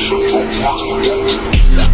Yes.